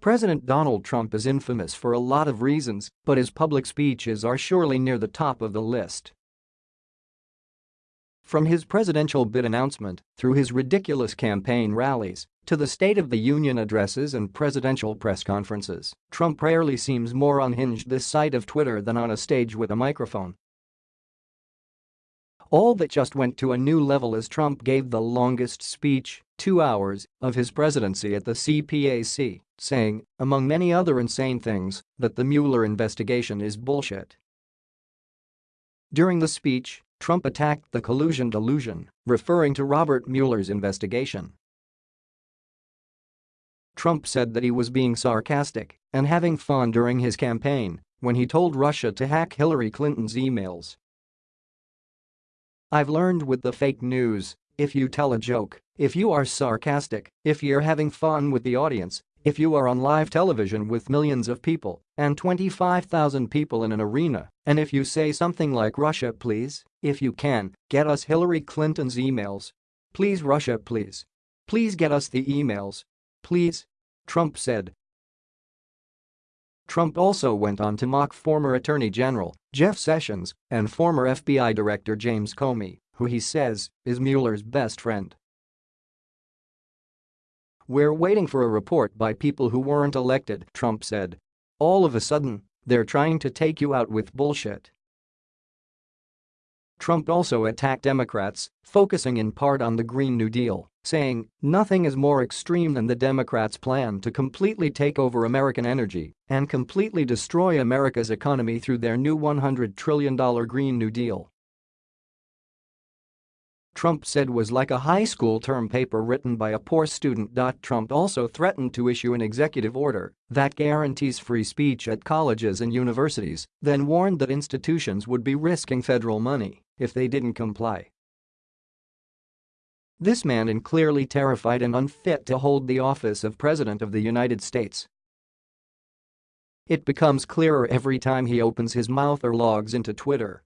President Donald Trump is infamous for a lot of reasons, but his public speeches are surely near the top of the list. From his presidential bid announcement, through his ridiculous campaign rallies, to the State of the Union addresses and presidential press conferences, Trump rarely seems more unhinged this side of Twitter than on a stage with a microphone. All that just went to a new level as Trump gave the longest speech, two hours, of his presidency at the CPAC, saying, among many other insane things, that the Mueller investigation is bullshit. During the speech, Trump attacked the collusion delusion, referring to Robert Mueller's investigation. Trump said that he was being sarcastic and having fun during his campaign when he told Russia to hack Hillary Clinton's emails I've learned with the fake news, if you tell a joke, if you are sarcastic, if you're having fun with the audience, if you are on live television with millions of people and 25,000 people in an arena, and if you say something like Russia please, if you can, get us Hillary Clinton's emails. Please Russia please. Please get us the emails. Please. Trump said, Trump also went on to mock former Attorney General Jeff Sessions and former FBI Director James Comey, who he says is Mueller's best friend. We're waiting for a report by people who weren't elected, Trump said. All of a sudden, they're trying to take you out with bullshit. Trump also attacked Democrats, focusing in part on the Green New Deal, saying, nothing is more extreme than the Democrats' plan to completely take over American energy and completely destroy America's economy through their new $100 trillion Green New Deal. Trump said was like a high school term paper written by a poor student. Trump also threatened to issue an executive order that guarantees free speech at colleges and universities, then warned that institutions would be risking federal money if they didn't comply. This man is clearly terrified and unfit to hold the office of President of the United States. It becomes clearer every time he opens his mouth or logs into Twitter